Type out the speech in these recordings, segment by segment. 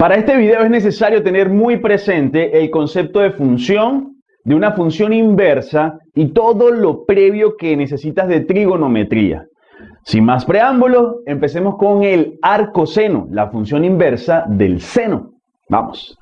Para este video es necesario tener muy presente el concepto de función, de una función inversa y todo lo previo que necesitas de trigonometría. Sin más preámbulo, empecemos con el arcoseno, la función inversa del seno. Vamos.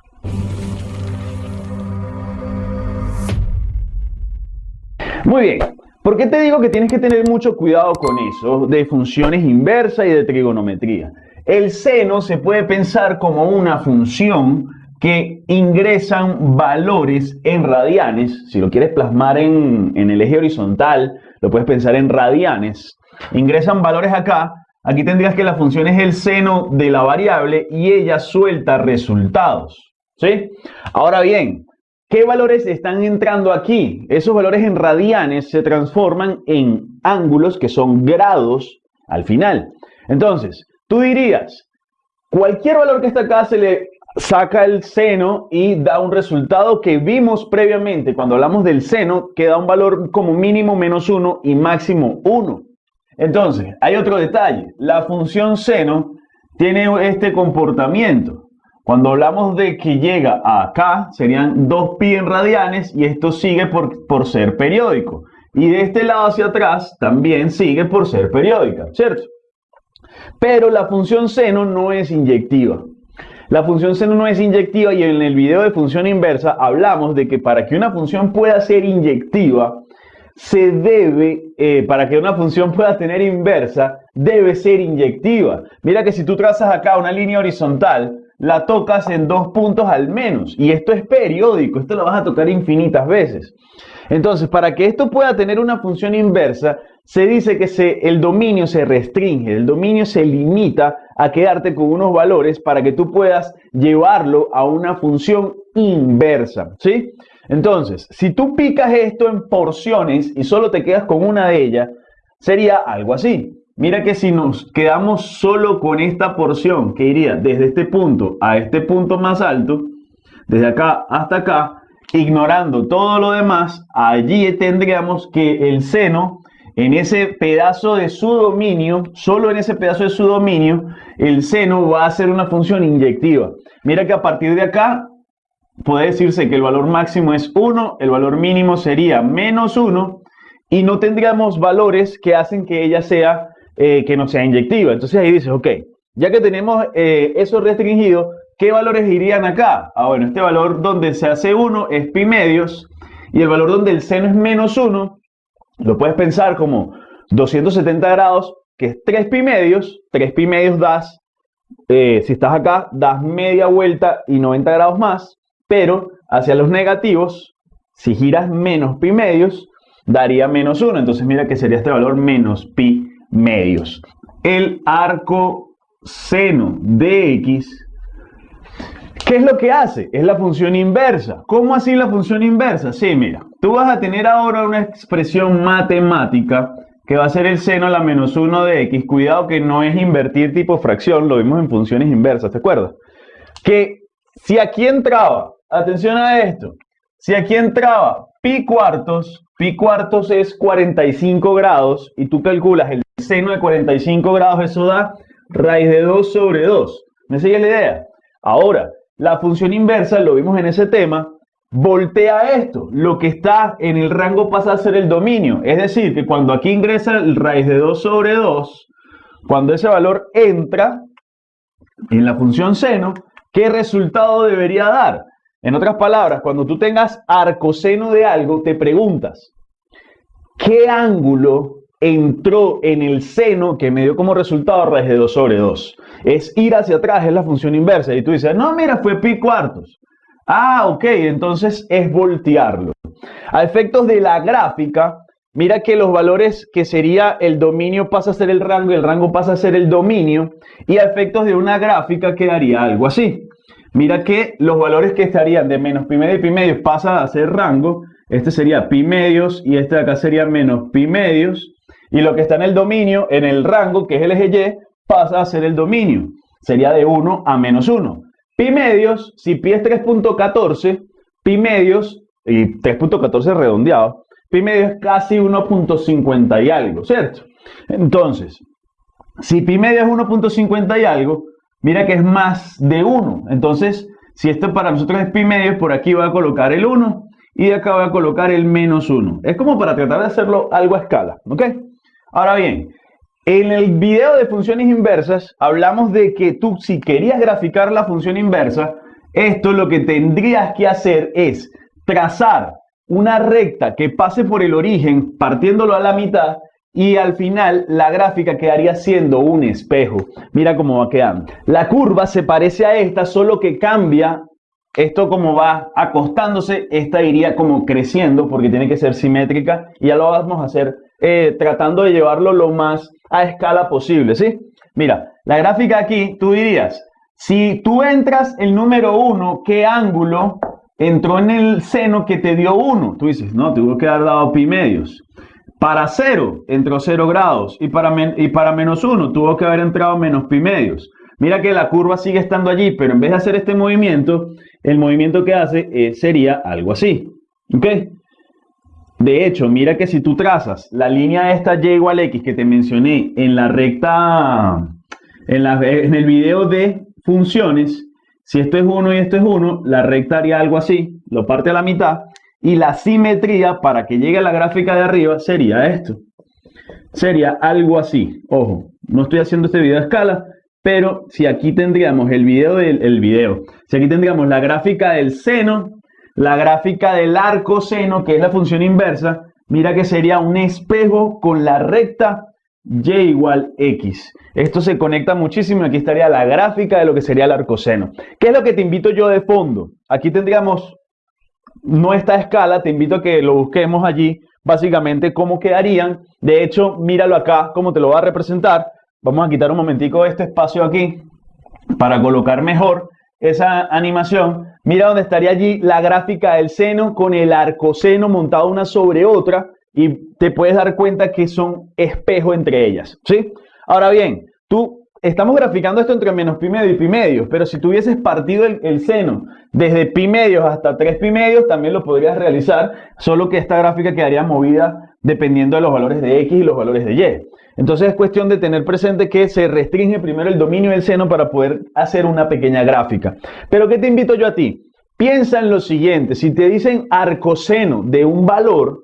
Muy bien, ¿por qué te digo que tienes que tener mucho cuidado con eso de funciones inversas y de trigonometría? El seno se puede pensar como una función que ingresan valores en radianes. Si lo quieres plasmar en, el eje horizontal, lo puedes pensar en radianes. Ingresan valores acá. Aquí tendrías que la función es el seno de la variable y ella suelta resultados. ¿Sí? Ahora bien, ¿qué valores están entrando aquí? Esos valores en radianes se transforman en ángulos que son grados al final. Entonces, Tú dirías, cualquier valor que está acá se le saca el seno y da un resultado que vimos previamente. Cuando hablamos del seno, que da un valor como mínimo menos 1 y máximo 1. Entonces, hay otro detalle. La función seno tiene este comportamiento. Cuando hablamos de que llega acá, serían 2pi en radianes y esto sigue por, por ser periódico. Y de este lado hacia atrás también sigue por ser periódica, ¿cierto? Pero la función seno no es inyectiva. La función seno no es inyectiva y en el video de función inversa hablamos de que para que una función pueda ser inyectiva, se debe, eh, para que una función pueda tener inversa, debe ser inyectiva. Mira que si tú trazas acá una línea horizontal, la tocas en dos puntos al menos. Y esto es periódico, esto lo vas a tocar infinitas veces. Entonces, para que esto pueda tener una función inversa, se dice que se, el dominio se restringe, el dominio se limita a quedarte con unos valores para que tú puedas llevarlo a una función inversa, ¿sí? Entonces, si tú picas esto en porciones y solo te quedas con una de ellas, sería algo así. Mira que si nos quedamos solo con esta porción, que iría desde este punto a este punto más alto, desde acá hasta acá, ignorando todo lo demás, allí tendríamos que el seno, en ese pedazo de su dominio, solo en ese pedazo de su dominio, el seno va a ser una función inyectiva. Mira que a partir de acá puede decirse que el valor máximo es 1, el valor mínimo sería menos 1 y no tendríamos valores que hacen que ella sea eh, que no sea inyectiva. Entonces ahí dices, ok, ya que tenemos eh, eso restringido, ¿qué valores irían acá? Ah, bueno, este valor donde se hace 1 es pi medios y el valor donde el seno es menos 1, lo puedes pensar como 270 grados, que es 3 pi medios, 3 pi medios das, eh, si estás acá, das media vuelta y 90 grados más, pero hacia los negativos, si giras menos pi medios, daría menos 1. Entonces mira que sería este valor menos pi medios. El arco seno de x, ¿qué es lo que hace? Es la función inversa. ¿Cómo así la función inversa? Sí, mira, tú vas a tener ahora una expresión matemática que va a ser el seno a la menos 1 de x. Cuidado que no es invertir tipo fracción, lo vimos en funciones inversas, ¿te acuerdas? Que si aquí entraba, atención a esto, si aquí entraba pi cuartos, pi cuartos es 45 grados y tú calculas el seno de 45 grados, eso da raíz de 2 sobre 2. ¿Me sigue la idea? Ahora, la función inversa, lo vimos en ese tema, voltea esto. Lo que está en el rango pasa a ser el dominio. Es decir, que cuando aquí ingresa el raíz de 2 sobre 2, cuando ese valor entra en la función seno, ¿qué resultado debería dar? En otras palabras, cuando tú tengas arcoseno de algo, te preguntas, ¿qué ángulo entró en el seno que me dio como resultado raíz de 2 sobre 2. Es ir hacia atrás, es la función inversa. Y tú dices, no, mira, fue pi cuartos. Ah, ok, entonces es voltearlo. A efectos de la gráfica, mira que los valores que sería el dominio pasa a ser el rango y el rango pasa a ser el dominio. Y a efectos de una gráfica quedaría algo así. Mira que los valores que estarían de menos pi medio y pi medios pasan a ser rango. Este sería pi medios y este de acá sería menos pi medios. Y lo que está en el dominio, en el rango, que es el eje Y, pasa a ser el dominio. Sería de 1 a menos 1. Pi medios, si pi es 3.14, pi medios, y 3.14 redondeado, pi medios es casi 1.50 y algo, ¿cierto? Entonces, si pi medio es 1.50 y algo, mira que es más de 1. Entonces, si esto para nosotros es pi medios, por aquí voy a colocar el 1 y acá voy a colocar el menos 1. Es como para tratar de hacerlo algo a escala, ¿ok? Ahora bien, en el video de funciones inversas hablamos de que tú si querías graficar la función inversa, esto lo que tendrías que hacer es trazar una recta que pase por el origen partiéndolo a la mitad y al final la gráfica quedaría siendo un espejo. Mira cómo va quedando. La curva se parece a esta, solo que cambia esto como va acostándose, esta iría como creciendo porque tiene que ser simétrica y ya lo vamos a hacer eh, tratando de llevarlo lo más a escala posible, ¿sí? Mira, la gráfica aquí, tú dirías, si tú entras el número 1, ¿qué ángulo entró en el seno que te dio 1? Tú dices, no, tuvo que haber dado pi medios. Para 0 entró 0 grados y para, y para menos 1 tuvo que haber entrado menos pi medios. Mira que la curva sigue estando allí, pero en vez de hacer este movimiento, el movimiento que hace eh, sería algo así. ¿Ok? De hecho, mira que si tú trazas la línea esta y igual x que te mencioné en la recta, en, en el video de funciones, si esto es 1 y esto es 1, la recta haría algo así, lo parte a la mitad, y la simetría para que llegue a la gráfica de arriba sería esto. Sería algo así. Ojo, no estoy haciendo este video a escala, pero si aquí tendríamos el video del el video, si aquí tendríamos la gráfica del seno, la gráfica del arco seno, que es la función inversa, mira que sería un espejo con la recta y igual x. Esto se conecta muchísimo. Aquí estaría la gráfica de lo que sería el arco seno. ¿Qué es lo que te invito yo de fondo? Aquí tendríamos no escala, te invito a que lo busquemos allí, básicamente cómo quedarían. De hecho, míralo acá, cómo te lo va a representar. Vamos a quitar un momentico este espacio aquí para colocar mejor esa animación. Mira dónde estaría allí la gráfica del seno con el arcoseno montado una sobre otra y te puedes dar cuenta que son espejo entre ellas, ¿sí? Ahora bien, tú estamos graficando esto entre menos pi medio y pi medios, pero si tuvieses partido el, seno desde pi medios hasta 3 pi medios, también lo podrías realizar, solo que esta gráfica quedaría movida dependiendo de los valores de x y los valores de y. Entonces es cuestión de tener presente que se restringe primero el dominio del seno para poder hacer una pequeña gráfica. Pero ¿qué te invito yo a ti? Piensa en lo siguiente, si te dicen arcoseno de un valor,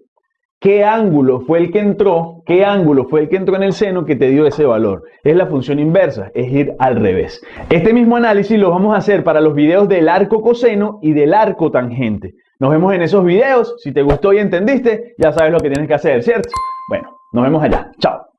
¿Qué ángulo fue el que entró? ¿Qué ángulo fue el que entró en el seno que te dio ese valor? Es la función inversa, es ir al revés. Este mismo análisis lo vamos a hacer para los videos del arco coseno y del arco tangente. Nos vemos en esos videos. Si te gustó y entendiste, ya sabes lo que tienes que hacer, ¿cierto? Bueno, nos vemos allá. Chao.